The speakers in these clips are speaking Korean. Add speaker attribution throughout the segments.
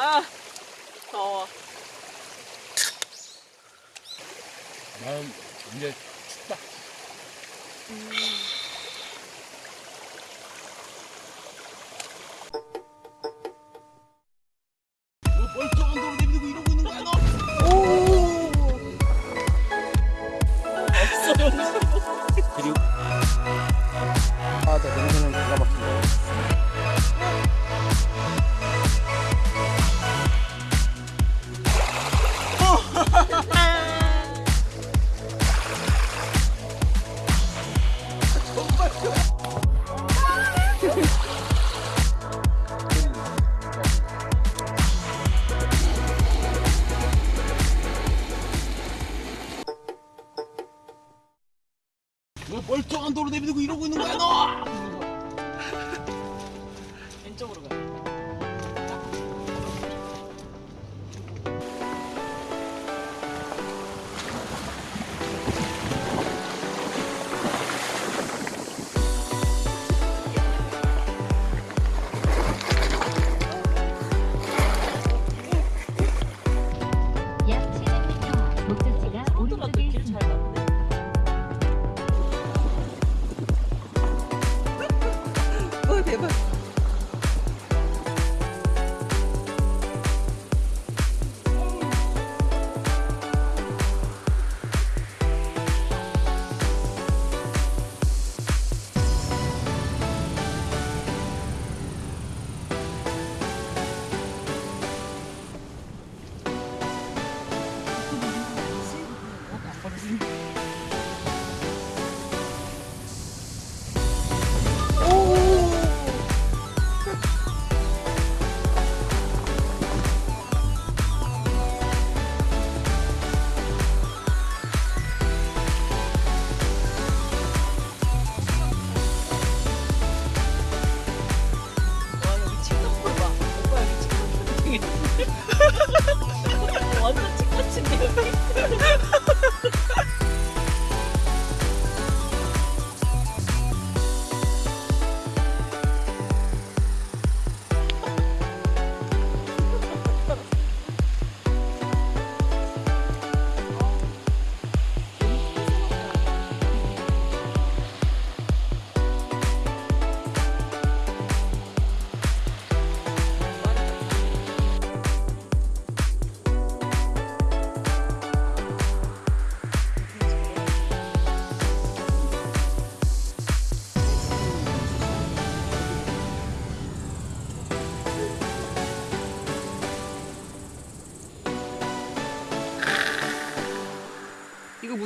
Speaker 1: 아 더워.
Speaker 2: 나는 이제 춥다.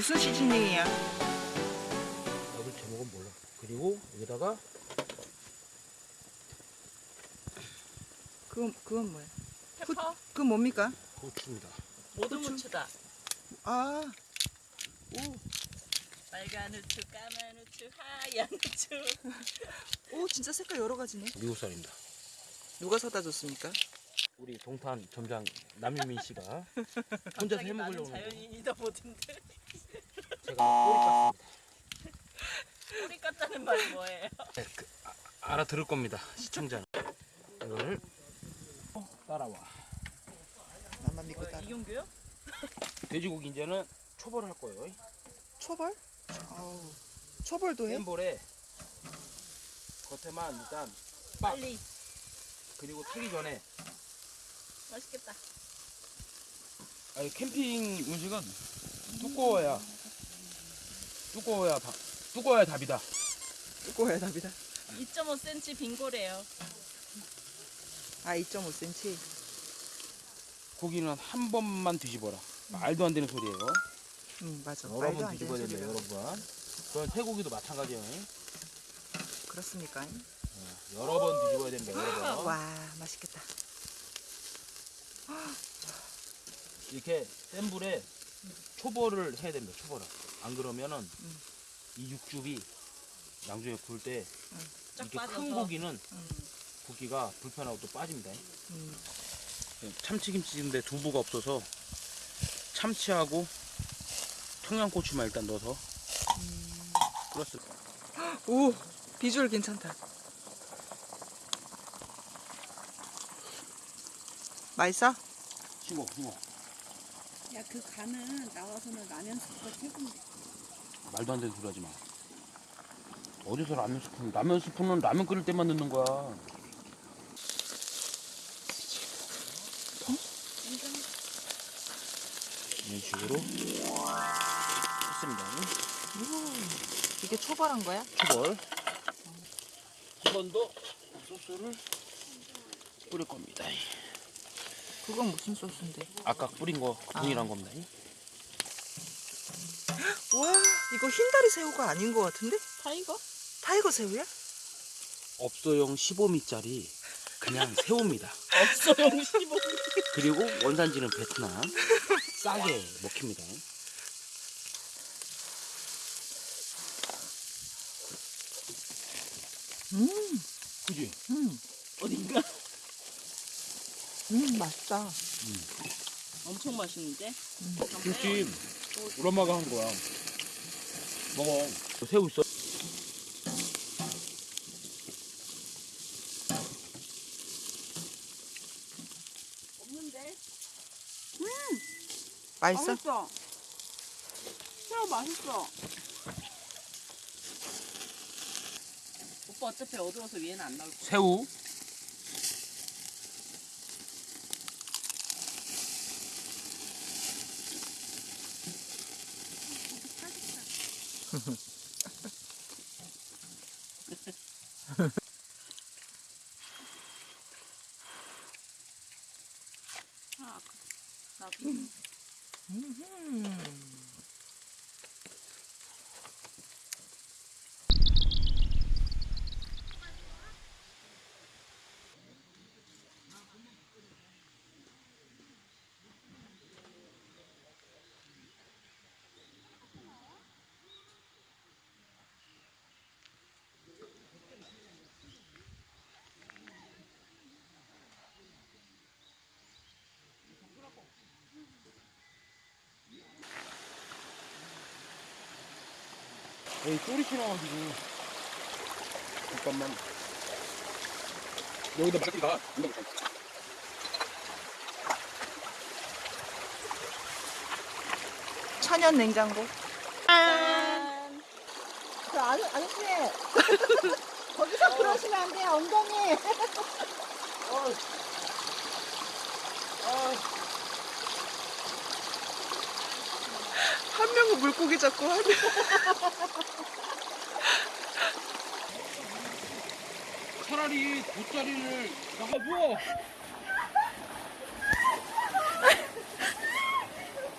Speaker 3: 무슨 시즈닝이야?
Speaker 2: 나도 제목은 몰라. 그리고 여기다가
Speaker 3: 그건 그건 뭐야?
Speaker 1: 페퍼
Speaker 3: 그 건 뭡니까?
Speaker 2: 고추입니다.
Speaker 1: 모두 무추다.
Speaker 3: 아,
Speaker 1: 빨간 후추, 까만 후추, 하얀 후추.
Speaker 3: 오 진짜 색깔 여러 가지네.
Speaker 2: 미국 쌀입니다.
Speaker 3: 누가 사다 줬습니까?
Speaker 2: 우리 동탄 점장 남유민 씨가 혼자서
Speaker 1: 갑자기
Speaker 2: 해
Speaker 1: 나는
Speaker 2: 먹으려고 하는데
Speaker 1: 자연인이다 보던데.
Speaker 2: 제가
Speaker 1: 뿌리 깠다는 말이 뭐예요?
Speaker 2: 꼬리 깠습니다. 그, 아, 알아들을 겁니다. 시청자는. 이걸 따라와.
Speaker 3: 나만 믿고 따라.
Speaker 1: 이경규요?
Speaker 2: 돼지고기 이제는 초벌을 할 거예요.
Speaker 3: 초벌? 아우, 초벌도 해?
Speaker 2: 센 볼에 겉에만 일단 빡
Speaker 1: 빨리.
Speaker 2: 그리고 타기 전에
Speaker 1: 맛있겠다.
Speaker 2: 아니 캠핑 음식은 두꺼워야 두꺼워야 바, 두꺼워야 답이다.
Speaker 3: 두꺼워야 답이다.
Speaker 1: 2.5cm 빙고래요.
Speaker 3: 아, 2.5cm.
Speaker 2: 고기는 한 번만 뒤집어라. 말도 안 되는 소리예요.
Speaker 3: 응, 맞아.
Speaker 2: 여러
Speaker 3: 말도 번안
Speaker 2: 뒤집어야 된다. 여러 번. 그건 태고기도 마찬가지예요.
Speaker 3: 그렇습니까?
Speaker 2: 어, 여러 번 뒤집어야 된다, 여러 번.
Speaker 3: 와, 맛있겠다.
Speaker 2: 이렇게 센 불에 초벌을 해야 됩니다, 초벌을. 안 그러면은 이 육즙이 나중에 구울
Speaker 1: 때쫙
Speaker 2: 이렇게. 큰 고기는
Speaker 3: 음,
Speaker 2: 굽기가 불편하고 또 빠집니다.
Speaker 3: 음.
Speaker 2: 참치김치인데 두부가 없어서 참치하고 청양고추만 일단 넣어서 끓였을
Speaker 3: 오, 비주얼 괜찮다. 맛있어?
Speaker 2: 싱거 싱거
Speaker 1: 야그 간은 나와서는 라면 스프가 최고인데.
Speaker 2: 말도 안 되는 소리 하지 마. 어디서 라면 스프 라면 스프는 라면 끓일 때만 넣는 거야. 이런 식으로. 했습니다.
Speaker 3: 이게 초벌한 거야?
Speaker 2: 초벌. 한 번 더 소스를 뿌릴 겁니다
Speaker 3: 그건 무슨 소스인데?
Speaker 2: 아까 뿌린 거 동일한 겁니다
Speaker 3: 와 이거 흰다리 새우가 아닌 것 같은데?
Speaker 1: Tiger?
Speaker 3: Tiger 새우야?
Speaker 2: 업소용 15미짜리 그냥 새우입니다
Speaker 1: 없어요 15.
Speaker 2: 그리고 원산지는 베트남 싸게 먹힙니다
Speaker 3: 음,
Speaker 2: 그지?
Speaker 3: 음,
Speaker 1: 어딘가?
Speaker 3: 음 맛있다.
Speaker 1: 엄청 맛있는데?
Speaker 2: 김치 우리 엄마가 한 거야 먹어 새우 있어
Speaker 1: 없는데?
Speaker 3: 맛있어?
Speaker 1: 맛있어. 새우 맛있어. 오빠 어차피 어두워서 위에는 안 나올 거야.
Speaker 2: 새우
Speaker 3: Mm-hmm.
Speaker 2: 에이 쪼리 싫어가지고 잠깐만 여기다 막히가
Speaker 3: 천연 냉장고.
Speaker 1: 짠!
Speaker 4: 저 아저, 아저씨 거기서 그러시면 안 돼요 엉덩이
Speaker 3: 한 명은 물고기 잡고 한 명.
Speaker 2: 차라리 돗자리를 나가 누워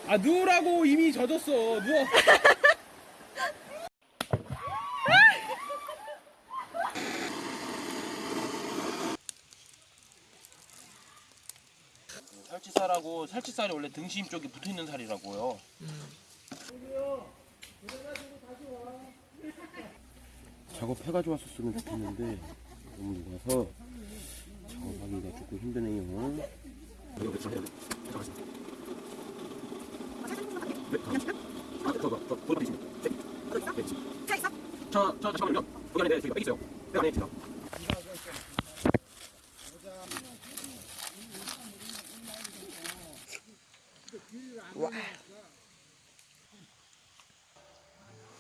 Speaker 2: 아 누우라고 이미 젖었어 누워 살치살하고 살치살이 원래 등심 쪽에 붙어 있는 살이라고요. 작업해가지고 왔었으면 좋겠는데 너무 녹아서 작업하기가 조금 힘드네요. 저, 저, 잠깐만요. 거기 안에 저기 있어요. 그 안에 제가.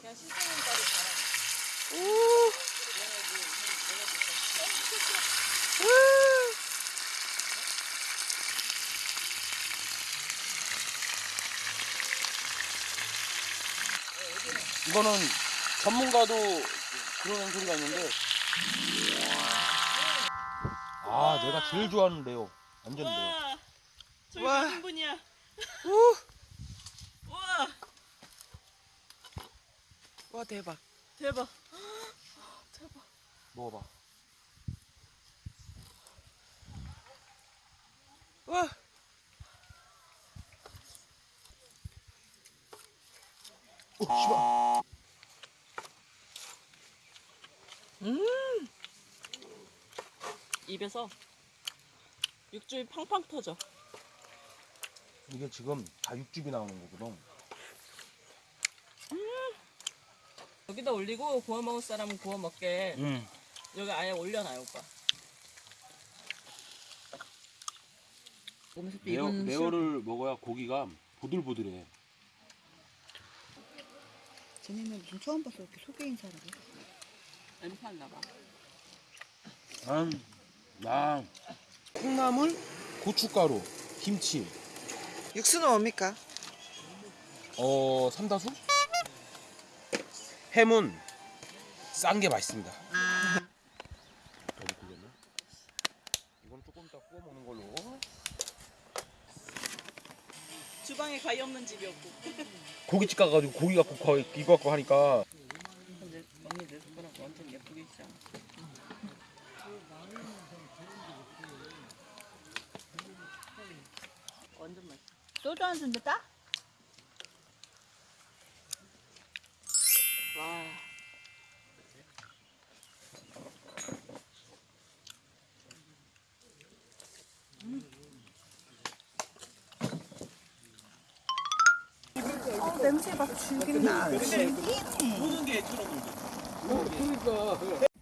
Speaker 1: 그냥 신선한 가루 갈아.
Speaker 3: 오.
Speaker 2: 이거는 전문가도 그러는 소리가 있는데 아 내가 제일 좋아하는 레오 완전 레오
Speaker 1: 와,
Speaker 3: 와.
Speaker 1: 몇 분이야?
Speaker 3: 오.
Speaker 1: 와,
Speaker 3: 와 대박.
Speaker 1: 대박.
Speaker 2: 먹어봐
Speaker 3: 와.
Speaker 2: 오 씨발
Speaker 3: 음.
Speaker 1: 입에서 육즙이 팡팡 터져.
Speaker 2: 이게 지금 다 육즙이 나오는 거거든
Speaker 1: 여기다 올리고 구워 먹을 사람은 구워 먹게.
Speaker 2: 음.
Speaker 1: 여기 아예 올려놔요, 오빠. 보면서 또
Speaker 2: 레어,
Speaker 1: 이런
Speaker 2: 레어를 먹어야 고기가 보들보들해.
Speaker 4: 쟤네는 무슨 처음 봤어 이렇게 해.
Speaker 1: 냄새 안 나봐.
Speaker 2: 음, 나 콩나물, 고춧가루, 김치,
Speaker 3: 육수는 뭡니까?
Speaker 2: 어 삼다수? 햄은 싼 게 맛있습니다. 이건 조금 이따 구워 먹는 걸로.
Speaker 3: 주방에 가위 없는 집이 없고.
Speaker 2: 고깃집 가가지고 고기 갖고 거- 이거 갖고 하니까
Speaker 1: 근데 언니 내 숟가락 완전 예쁘게 있잖아. 완전 맛있어.
Speaker 4: 소주 한 잔도 따?
Speaker 1: 와.
Speaker 4: 어 냄새 막 죽겠나.
Speaker 2: 모든 게 저런 거. 그러니까